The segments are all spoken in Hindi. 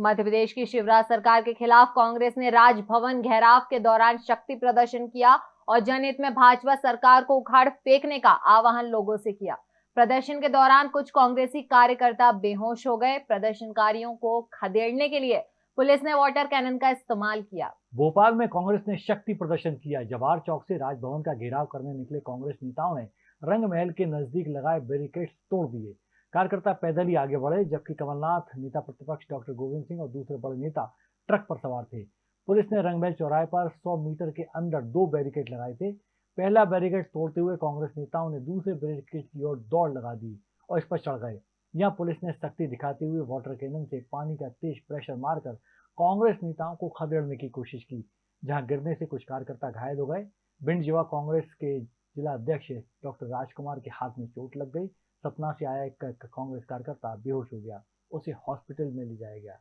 मध्य प्रदेश की शिवराज सरकार के खिलाफ कांग्रेस ने राजभवन घेराव के दौरान शक्ति प्रदर्शन किया और जनहित में भाजपा सरकार को उखाड़ फेंकने का आह्वान लोगों से किया। प्रदर्शन के दौरान कुछ कांग्रेसी कार्यकर्ता बेहोश हो गए। प्रदर्शनकारियों को खदेड़ने के लिए पुलिस ने वाटर कैनन का इस्तेमाल किया। भोपाल में कांग्रेस ने शक्ति प्रदर्शन किया। जवाहर चौक से राजभवन का घेराव करने निकले कांग्रेस नेताओं ने रंग महल के नज़दीक लगाए बैरिकेड तोड़ दिए। कार्यकर्ता पैदल ही आगे बढ़े, जबकि कमलनाथ, नेता प्रतिपक्ष डॉक्टर गोविंद सिंह और दूसरे बड़े नेता ट्रक पर सवार थे। पुलिस ने रंगमहल चौराहे पर 100 मीटर के अंदर दो बैरिकेड लगाए थे। पहला बैरिकेड तोड़ते हुए कांग्रेस नेताओं ने दूसरे बैरिकेड की ओर दौड़ लगा दी और इस पर चढ़ गए। यहाँ पुलिस ने सख्ती दिखाते हुए वाटर कैनन से पानी का तेज प्रेशर मारकर कांग्रेस नेताओं को खदेड़ने की कोशिश की, जहाँ गिरने से कुछ कार्यकर्ता घायल हो गए। भिंड युवा कांग्रेस के जिला अध्यक्ष डॉक्टर राजकुमार के हाथ में चोट लग गई। सतना से आया एक कांग्रेस कार्यकर्ता बेहोश हो गया। उसे हॉस्पिटल में ले जाया गया।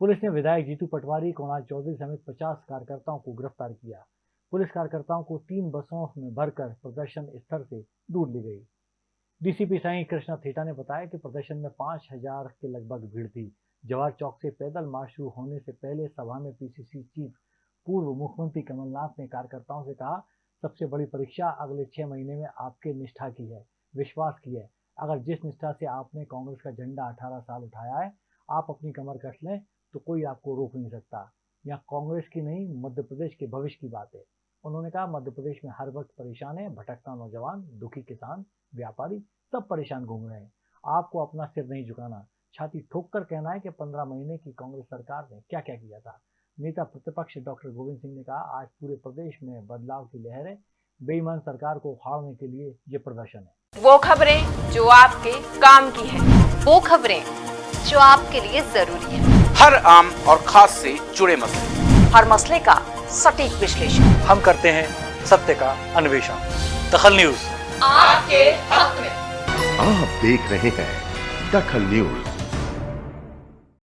पुलिस ने विधायक जीतू पटवारी कुणाल चौधरी समेत 50 कार्यकर्ताओं को गिरफ़्तार किया। पुलिस कार्यकर्ताओं को तीन बसों में भरकर प्रदर्शन स्थल से दूर ली गई। डीसीपी साई कृष्णा थेटा ने बताया कि प्रदर्शन में पाँच हज़ार के लगभग भीड़ थी। जवाहर चौक से पैदल मार्च शुरू होने से पहले सभा में पीसीसी चीफ पूर्व मुख्यमंत्री कमलनाथ ने कार्यकर्ताओं से कहा सबसे बड़ी परीक्षा अगले छह महीने में आपके निष्ठा की है, विश्वास की है। अगर जिस निष्ठा से आपने कांग्रेस का झंडा 18 साल उठाया है, आप अपनी कमर कस लें तो कोई आपको रोक नहीं सकता। यहाँ कांग्रेस की नहीं मध्य प्रदेश के भविष्य की बात है। उन्होंने कहा मध्य प्रदेश में हर वक्त परेशान है, भटकता नौजवान, दुखी किसान, व्यापारी, सब परेशान घूम रहे हैं। आपको अपना सिर नहीं झुकाना। छाती ठोक कर कहना है कि पंद्रह महीने की कांग्रेस सरकार ने क्या क्या किया था। नेता प्रतिपक्ष डॉक्टर गोविंद सिंह ने कहा आज पूरे प्रदेश में बदलाव की लहर है। बेईमान सरकार को उखाड़ने के लिए ये प्रदर्शन है। वो खबरें जो आपके काम की है। वो खबरें जो आपके लिए ज़रूरी है। हर आम और खास से जुड़े मसले। हर मसले का सटीक विश्लेषण। हम करते हैं सत्य का अन्वेषण। दखल न्यूज़। आपके हक में। आप देख रहे हैं दखल न्यूज़।